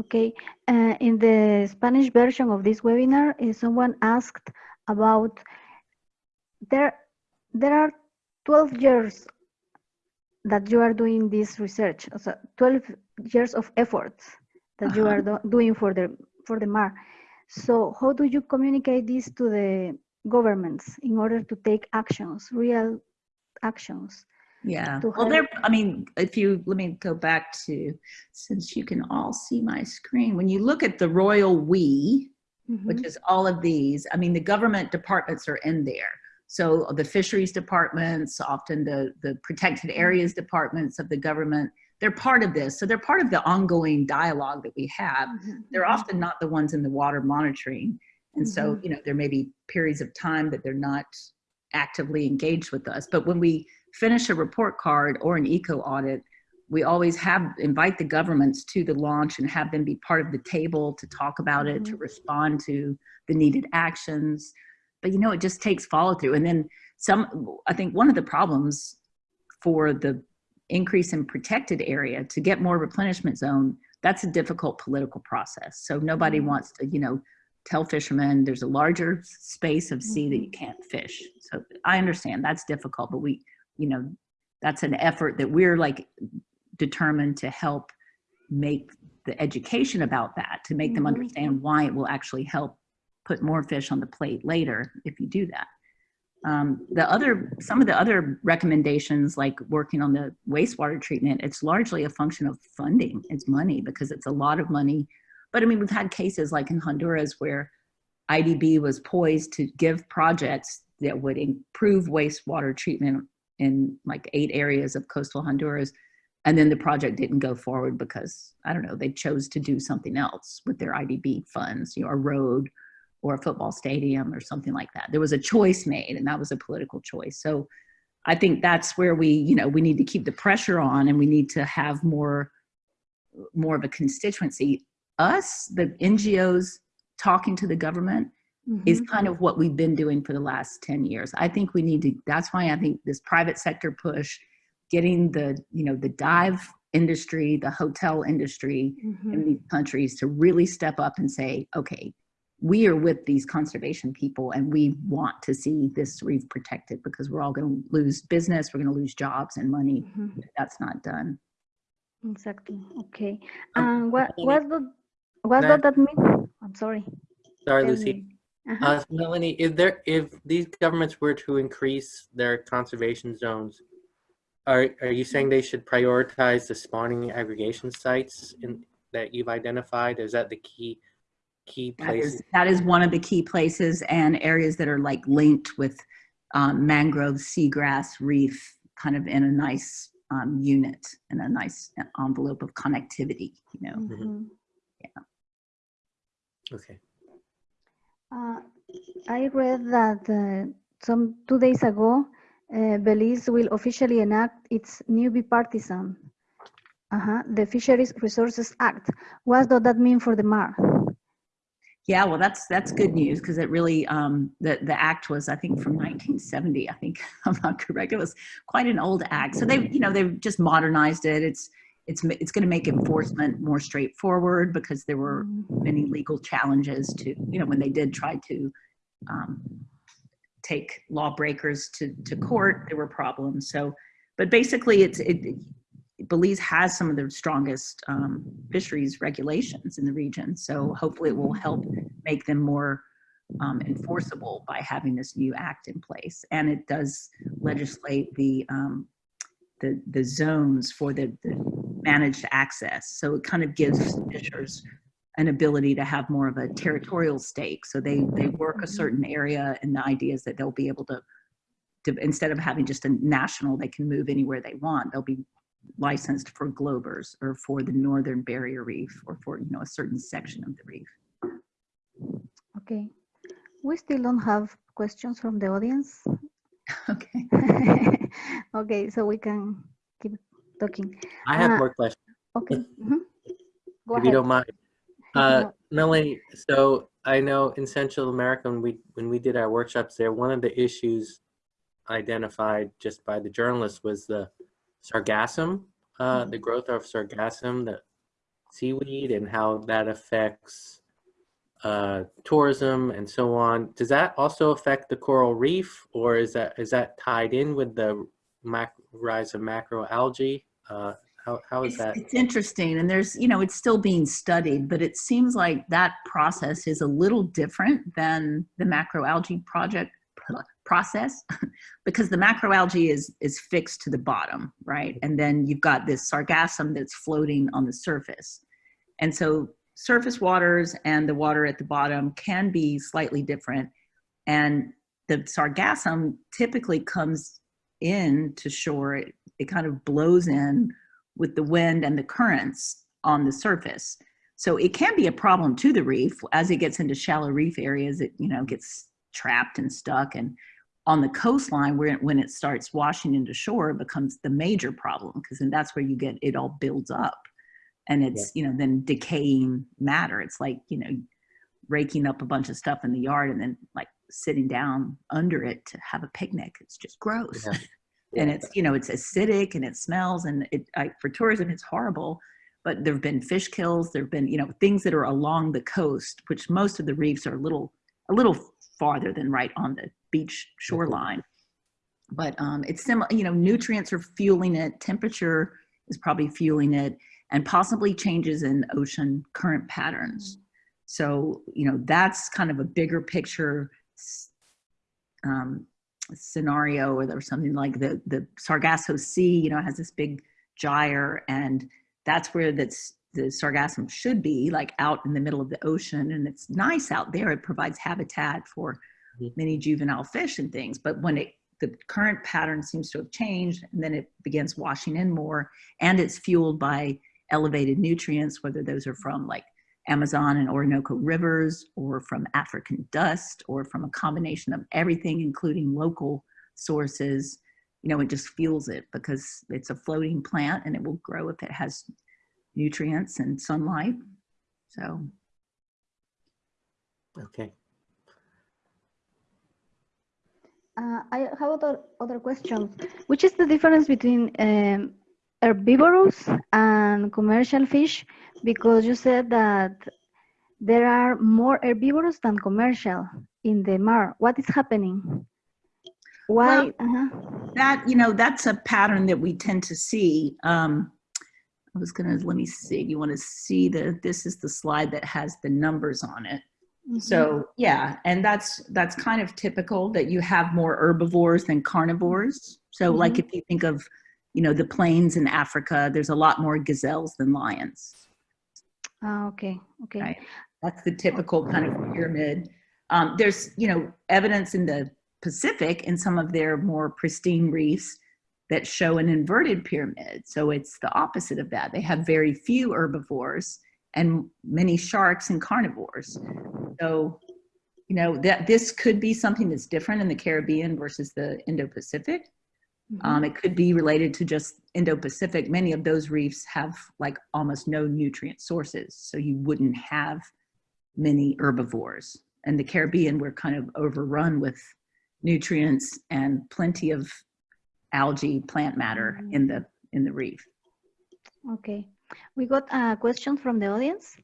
Okay, uh, in the Spanish version of this webinar, uh, someone asked about there there are 12 years that you are doing this research, so 12 years of efforts that you are do- doing for the for the MAR. So how do you communicate this to the governments in order to take actions, real actions? Yeah. Well, there. I mean, if you, let me go back to, since you can all see my screen, when you look at the royal we, which Mhm. is all of these, I mean, the government departments are in there. So the fisheries departments, often the, the protected areas departments of the government, they're part of this. So they're part of the ongoing dialogue that we have. Mhm, They're mhm. often not the ones in the water monitoring. And so, you know, there may be periods of time that they're not actively engaged with us. But when we finish a report card or an eco audit, we always have invite the governments to the launch and have them be part of the table to talk about it, to Mhm. respond to the needed actions. But you know, it just takes follow through. And then some, I think one of the problems for the increase in protected area to get more replenishment zone, that's a difficult political process. So nobody Mhm. wants to, you know, tell fishermen there's a larger space of sea that you Mhm. can't fish. So I understand that's difficult, but we, you know, that's an effort that we're like determined to help make the education about that, to make them Mhm. understand why it will actually help put more fish on the plate later if you do that. Um, the other, some of the other recommendations, like working on the wastewater treatment, it's largely a function of funding. It's money because it's a lot of money. But I mean, we've had cases like in Honduras where IDB was poised to give projects that would improve wastewater treatment in like eight areas of coastal Honduras. And then the project didn't go forward because, I don't know, they chose to do something else with their IDB funds, you know, a road or a football stadium or something like that. There was a choice made and that was a political choice. So I think that's where we, you know, we need to keep the pressure on and we need to have more, more of a constituency. Us, the NGOs talking to the government is Mhm. kind of what we've been doing for the last 10 years. I think we need to, that's why I think this private sector push, getting the, you know, the dive industry, the hotel industry Mhm. in these countries to really step up and say, okay, we are with these conservation people and we want to see this reef protected because we're all going to lose business, we're going to lose jobs and money Mhm. if that's not done. Exactly. Okay. Um, what Melanie, what do what does that mean? I'm sorry. Sorry, Tell Lucy. Uh-huh. Uh, Melanie, if there, if these governments were to increase their conservation zones, are, are you saying they should prioritize the spawning aggregation sites in, that you've identified? Is that the key, key That places? is, that is one of the key places and areas that are like linked with um, mangrove, seagrass, reef, kind of in a nice um, unit and a nice envelope of connectivity, you know. Mhm. Okay. Uh, I read that uh, some two days ago, uh, Belize will officially enact its new bipartisan, uh-huh, the Fisheries Resources Act. What does that mean for the MAR? Yeah, well, that's that's good news because it really um, the the act was I think from 1970. I think (laughs) I'm not correct. It was quite an old act. So they you know they've just modernized it. It's it's it's going to make enforcement more straightforward because there were many legal challenges to you know when they did try to um, take lawbreakers to to court. There were problems. So, but basically, it's it. Belize has some of the strongest um, fisheries regulations in the region. So hopefully it will help make them more um, enforceable by having this new act in place. And it does legislate the, um, the, the zones for the, the managed access. So it kind of gives fishers an ability to have more of a territorial stake. So they, they work a certain area and the idea is that they'll be able to, to, instead of having just a national, they can move anywhere they want. They'll be licensed for Glover's or for the Northern Barrier Reef or for, you know, a certain section of the reef. Okay. We still don't have questions from the audience. (laughs) Okay. (laughs) okay, so we can keep talking. I have Uh, more questions, Okay. mhm. Go if you don't mind. (laughs) Uh, Melanie, so I know in Central America, when we, when we did our workshops there, one of the issues identified just by the journalists was the sargassum, uh, the growth of sargassum, the seaweed, and how that affects uh, tourism and so on. Does that also affect the coral reef, or is that is that tied in with the rise of macroalgae? Uh, how, how is It's, that? it's interesting and there's, you know, it's still being studied, but it seems like that process is a little different than the macroalgae project process (laughs) because the macroalgae is is fixed to the bottom, right? And then you've got this sargassum that's floating on the surface. And so surface waters and the water at the bottom can be slightly different. And the sargassum typically comes in to shore. It, it kind of blows in with the wind and the currents on the surface. So it can be a problem to the reef as it gets into shallow reef areas. It you know gets trapped and stuck, and on the coastline where it, when it starts washing into shore, it becomes the major problem because then that's where you get it all builds up, and it's you know then decaying matter. It's like you know raking up a bunch of stuff in the yard and then like sitting down under it to have a picnic. It's just gross. Yeah. (laughs) and it's you know it's acidic and it smells and it I, for tourism it's horrible but there have been fish kills there have been you know things that are along the coast which most of the reefs are a little a little farther than right on the beach shoreline. But um, it's similar you know nutrients are fueling it temperature is probably fueling it and possibly changes in ocean current patterns. So you know that's kind of a bigger picture um, scenario or there's something like the the Sargasso Sea, you know, has this big gyre and that's where that's the sargassum should be like out in the middle of the ocean and it's nice out there it provides habitat for Mhm. many juvenile fish and things but when it the current pattern seems to have changed and then it begins washing in more and it's fueled by elevated nutrients whether those are from like Amazon and Orinoco rivers or from African dust or from a combination of everything, including local sources, you know, it just fuels it because it's a floating plant and it will grow if it has nutrients and sunlight. So Okay. Uh, I have other, other questions. Which is the difference between um, herbivorous and commercial fish? Because you said that there are more herbivorous than commercial in the mar. What is happening? Why? uh-huh. that, you know, that's a pattern that we tend to see. Um, I was gonna, let me see, you wanna see the, this is the slide that has the numbers on it. Mhm. So yeah, and that's that's kind of typical that you have more herbivores than carnivores. So like Mhm. if you think of, you know, the plains in Africa, there's a lot more gazelles than lions. Ah, okay, okay. Right. That's the typical kind of pyramid. Um, there's, you know, evidence in the Pacific in some of their more pristine reefs that show an inverted pyramid. So it's the opposite of that. They have very few herbivores and many sharks and carnivores. So, you know, that this could be something that's different in the Caribbean versus the Indo-Pacific. Um, it could be related to just Indo-Pacific. Many of those reefs have like almost no nutrient sources, so you wouldn't have many herbivores. And the Caribbean, we're kind of overrun with nutrients and plenty of algae, plant matter in the in the reef. Okay. We got a question from the audience.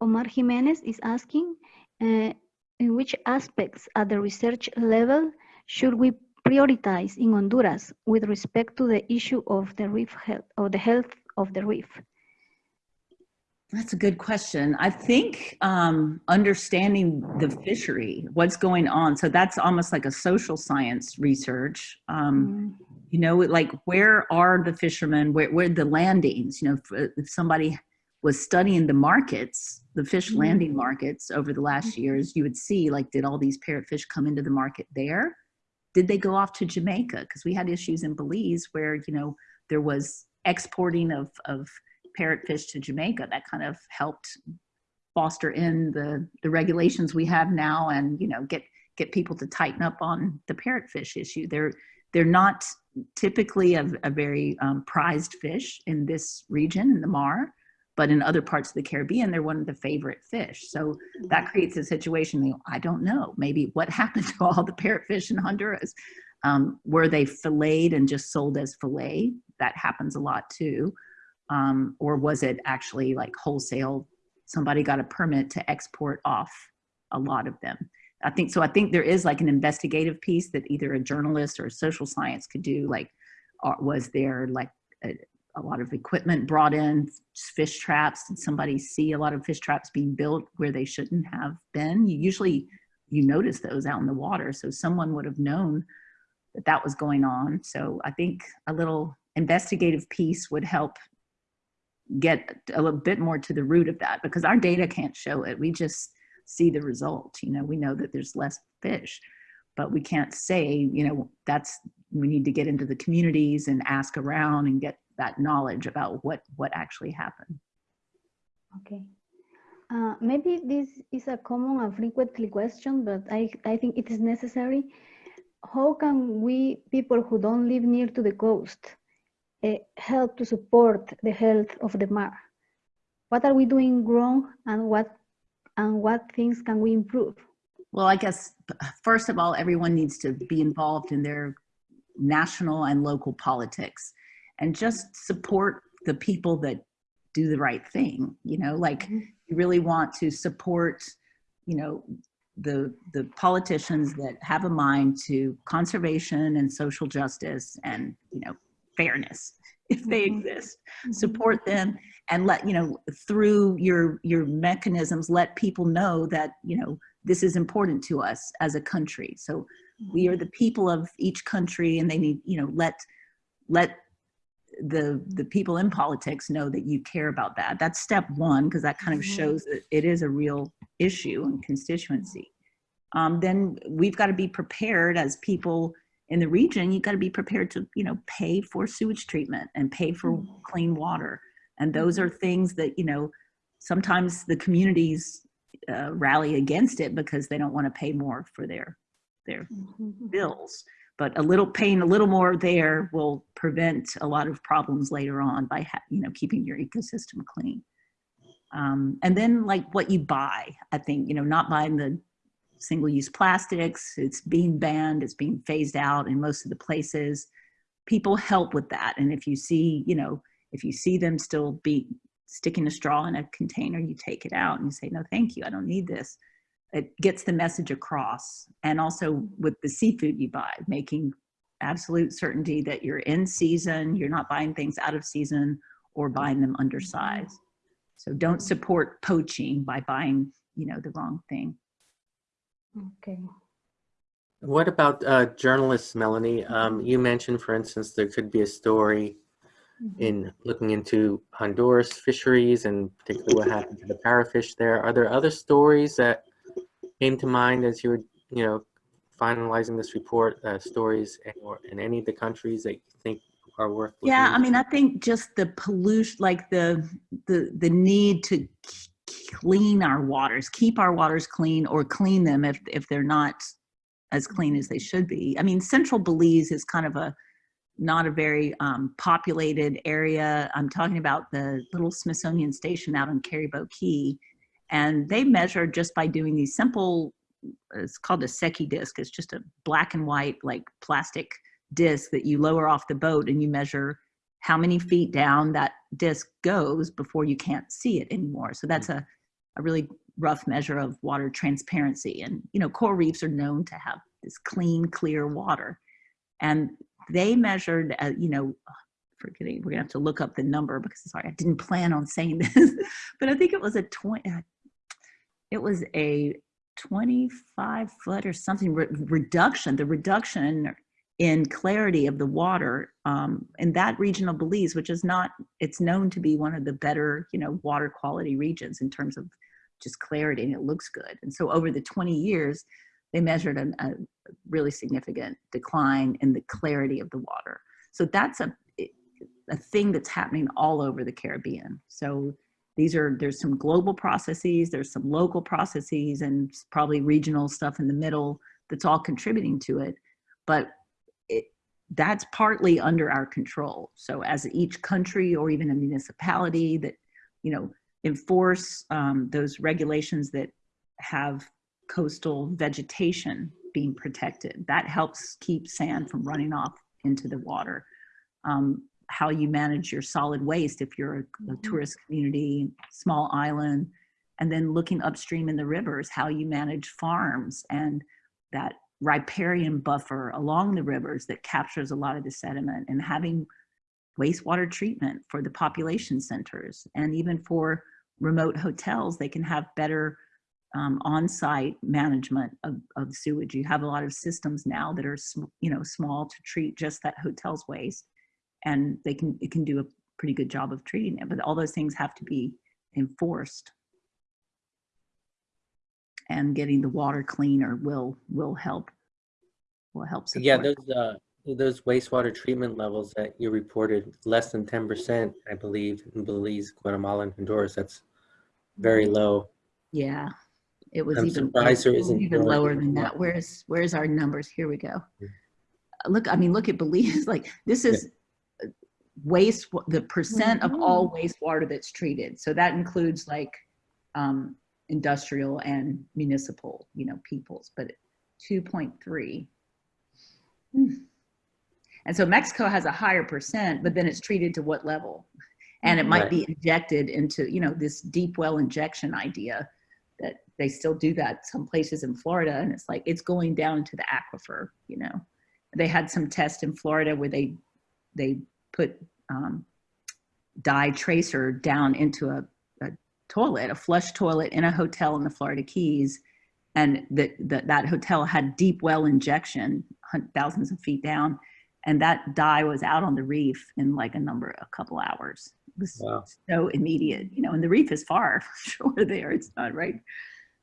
Omar Jimenez is asking, uh, in which aspects at the research level should we prioritize in Honduras with respect to the issue of the reef health, or the health of the reef? That's a good question. I think um, understanding the fishery, what's going on. So that's almost like a social science research. Um, Mm, you know like where are the fishermen where, where the landings you know if, if somebody was studying the markets the fish Mhm. landing markets over the last years you would see like did all these parrotfish come into the market there did they go off to jamaica? Because we had issues in belize where you know there was exporting of of parrotfish to jamaica. That kind of helped foster in the the regulations we have now and you know get get people to tighten up on the parrotfish issue. They're they're not typically a, a very um, prized fish in this region in the Mar, but in other parts of the Caribbean, they're one of the favorite fish. So that creates a situation. You know, I don't know. Maybe what (laughs) happened to all the parrotfish in Honduras? Um, were they filleted and just sold as fillet? That happens a lot too. Um, or was it actually like wholesale? Somebody got a permit to export off a lot of them. I think so. I think there is like an investigative piece that either a journalist or a social science could do. Like, uh, was there like a, a lot of equipment brought in, fish traps? Did somebody see a lot of fish traps being built where they shouldn't have been? You usually you notice those out in the water, so someone would have known that that was going on. So I think a little investigative piece would help get a little bit more to the root of that because our data can't show it. We just see the result. You know, we know that there's less fish, but we can't say, you know, that's, we need to get into the communities and ask around and get that knowledge about what, what actually happened. Okay. Uh, maybe this is a common and frequently question, but I, I think it is necessary. How can we, people who don't live near to the coast, uh, help to support the health of the mar? What are we doing wrong and what, and what things can we improve? Well, I guess, first of all, everyone needs to be involved in their national and local politics and just support the people that do the right thing. You know, like Mhm. you really want to support, you know, the, the politicians that have a mind to conservation and social justice and, you know, fairness, (laughs) if they Mhm. exist. Support them and let, you know, through your, your mechanisms, let people know that, you know, this is important to us as a country. So we are the people of each country and they need, you know, let, let the, the people in politics know that you care about that. That's step one, because that kind of Mhm. shows that it is a real issue and constituency. Um, then we've got to be prepared as people in the region, you've got to be prepared to, you know, pay for sewage treatment and pay for Mhm. clean water. And those are things that, you know, sometimes the communities uh, rally against it because they don't want to pay more for their, their Mhm. bills. But a little pain, a little more there will prevent a lot of problems later on by, you know, keeping your ecosystem clean. Um, and then like what you buy, I think, you know, not buying the single-use plastics, it's being banned, it's being phased out in most of the places. People help with that. And if you see, you know, if you see them still be sticking a straw in a container, you take it out and you say, no, thank you, I don't need this. It gets the message across. And also with the seafood you buy, making absolute certainty that you're in season, you're not buying things out of season or buying them undersized. So don't support poaching by buying, you know, the wrong thing. Okay. What about uh, journalists, Melanie? Um, you mentioned, for instance, there could be a story Mhm. in looking into Honduras fisheries and particularly what happened to the parrotfish there. Are there other stories that came to mind as you were, you know, finalizing this report? Uh, stories in, or in any of the countries that you think are worth? looking Yeah, I mean, I think just the pollution, like the the the need to clean our waters, keep our waters clean, or clean them if if they're not as clean as they should be. I mean, Central Belize is kind of a not a very um, populated area. I'm talking about the little Smithsonian station out on Carrie Bow Cay, and they measure just by doing these simple. It's called a Secchi disc. It's just a black and white like plastic disc that you lower off the boat and you measure how many feet down that disc goes before you can't see it anymore. So that's a, a really rough measure of water transparency. And, you know, coral reefs are known to have this clean, clear water. And they measured, uh, you know, forgetting, we're gonna have to look up the number because sorry, I didn't plan on saying (laughs) this, but I think it was a 20, uh, it was a 25 foot or something re reduction, the reduction in clarity of the water um, in that region of Belize, which is not, it's known to be one of the better, you know, water quality regions in terms of just clarity and it looks good. And so over the 20 years, they measured an, a really significant decline in the clarity of the water. So that's a, a thing that's happening all over the Caribbean. So these are, there's some global processes, there's some local processes and probably regional stuff in the middle that's all contributing to it. But it, that's partly under our control. So as each country or even a municipality that, you know, enforce um, those regulations that have coastal vegetation being protected, that helps keep sand from running off into the water. Um, how you manage your solid waste if you're a, a Mhm. tourist community, small island, and then looking upstream in the rivers, how you manage farms and that riparian buffer along the rivers that captures a lot of the sediment and having wastewater treatment for the population centers and even for remote hotels, they can have better um, on-site management of, of sewage. You have a lot of systems now that are, sm- you know, small to treat just that hotel's waste and they can, it can do a pretty good job of treating it, but all those things have to be enforced. And getting the water cleaner will, will help will help support. Yeah, those, uh, those wastewater treatment levels that you reported, less than 10%, I believe, in Belize, Guatemala, and Honduras, that's very low. Yeah, it was I'm even, surprised there isn't even lower than that. Where's, where's our numbers? Here we go. Uh, Look, I mean, look at Belize, (laughs) like, this is waste, the percent of all wastewater that's treated. So that includes like um, industrial and municipal, you know, peoples, but 2.3. Hmm. And so Mexico has a higher percent, but then it's treated to what level? And it might Right. be injected into, you know, this deep well injection idea that they still do that some places in Florida. And it's like, it's going down to the aquifer, you know. They had some test in Florida where they, they put um, dye tracer down into a, a toilet, a flush toilet in a hotel in the Florida Keys. And that, that, that hotel had deep well injection, thousands of feet down. And that dye was out on the reef in like a number, a couple hours. It was Wow. so immediate, you know, and the reef is far (laughs) shore there. It's not right.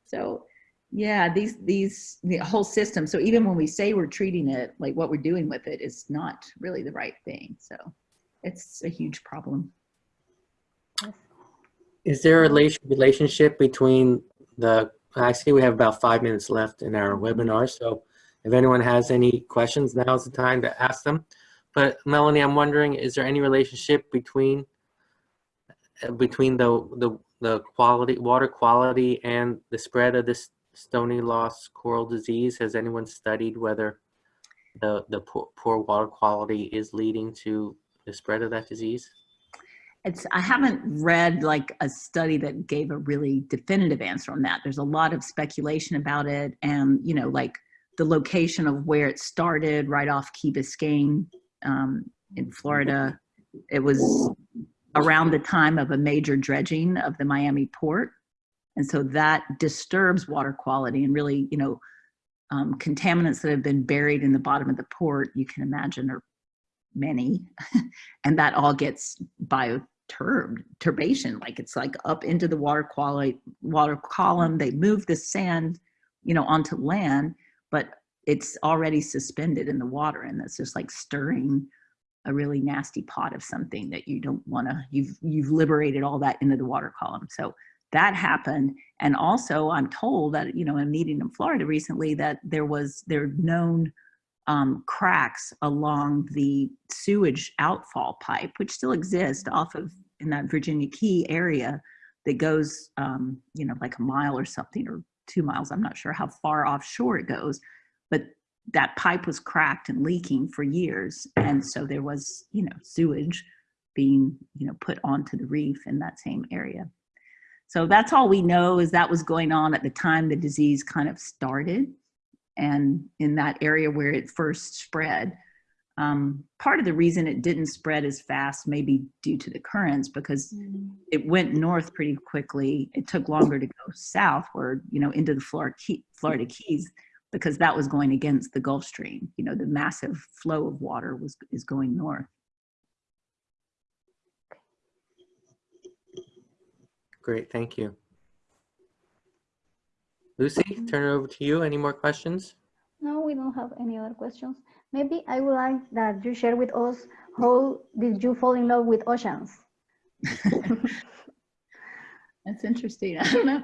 So yeah, these, these, the whole system. So even when we say we're treating it, like what we're doing with it is not really the right thing. So it's a huge problem. Is there a relationship between the, I see we have about five minutes left in our webinar, so if anyone has any questions, now's the time to ask them. But Melanie, I'm wondering, is there any relationship between uh, between the the the quality, water quality, and the spread of this stony loss coral disease? Has anyone studied whether the the poor, poor water quality is leading to the spread of that disease? It's, I haven't read like a study that gave a really definitive answer on that. There's a lot of speculation about it and, you know, like the location of where it started right off Key Biscayne um, in Florida. It was around the time of a major dredging of the Miami port. And so that disturbs water quality and really, you know, um, contaminants that have been buried in the bottom of the port, you can imagine are many. (laughs) and that all gets bioturbed, turbation, like it's like up into the water quality, water column. They move the sand, you know, onto land, but it's already suspended in the water and that's just like stirring a really nasty pot of something that you don't want to you've you've liberated all that into the water column so that happened and also i'm told that you know in a meeting in florida recently that there was there known um, cracks along the sewage outfall pipe which still exist off of in that virginia key area that goes um, you know like a mile or something or two miles i'm not sure how far offshore it goes but that pipe was cracked and leaking for years. And so there was you know sewage being you know put onto the reef in that same area. So that's all we know is that was going on at the time the disease kind of started and in that area where it first spread um, part of the reason it didn't spread as fast may be due to the currents because it went north pretty quickly it took longer to go southward you know into the florida, Key, florida keys because that was going against the Gulf Stream. You know, the massive flow of water was is going north. Great, thank you. Lucy, mm-hmm. turn it over to you. Any more questions? No, we don't have any other questions. Maybe I would like that you share with us how did you fall in love with oceans? (laughs) That's interesting. I don't know.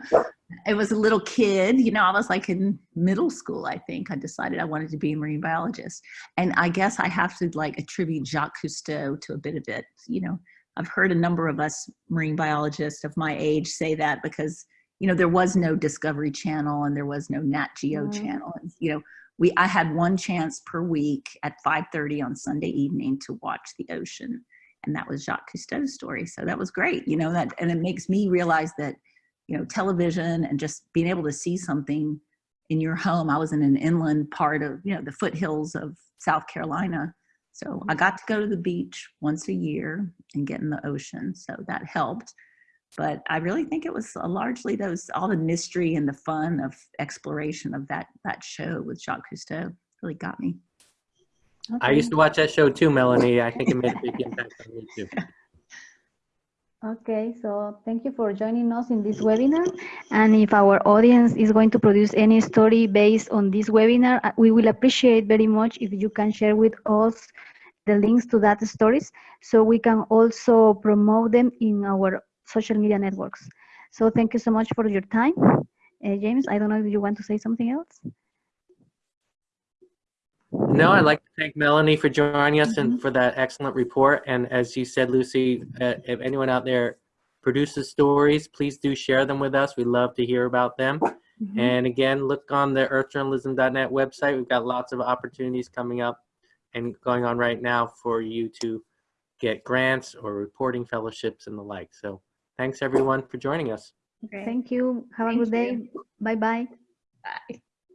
I was a little kid, you know, I was like in middle school, I think. I decided I wanted to be a marine biologist. And I guess I have to like attribute Jacques Cousteau to a bit of it. You know, I've heard a number of us marine biologists of my age say that because, you know, there was no Discovery Channel and there was no Nat Geo Mm. channel. And, you know, we I had one chance per week at 5:30 on Sunday evening to watch the ocean. And that was Jacques Cousteau's story. So that was great, you know, that and it makes me realize that you know, television and just being able to see something in your home. I was in an inland part of, you know, the foothills of South Carolina. So I got to go to the beach once a year and get in the ocean. So that helped. But I really think it was uh, largely those, all the mystery and the fun of exploration of that, that show with Jacques Cousteau really got me. I used to watch that show too, Melanie. I think it made a big (laughs) impact on me too. Okay, so thank you for joining us in this webinar. And if our audience is going to produce any story based on this webinar, uh, we will appreciate very much if you can share with us the links to that stories so we can also promote them in our social media networks. So thank you so much for your time. Uh, James, I don't know if you want to say something else. No, I'd like to thank Melanie for joining us and for that excellent report. And as you said, Lucy, uh, if anyone out there produces stories, please do share them with us. We love to hear about them. Mhm. And again, look on the earthjournalism.net website. We've got lots of opportunities coming up and going on right now for you to get grants or reporting fellowships and the like. So thanks everyone for joining us. Okay. Thank you. Have a good day. you. Bye-bye. Bye.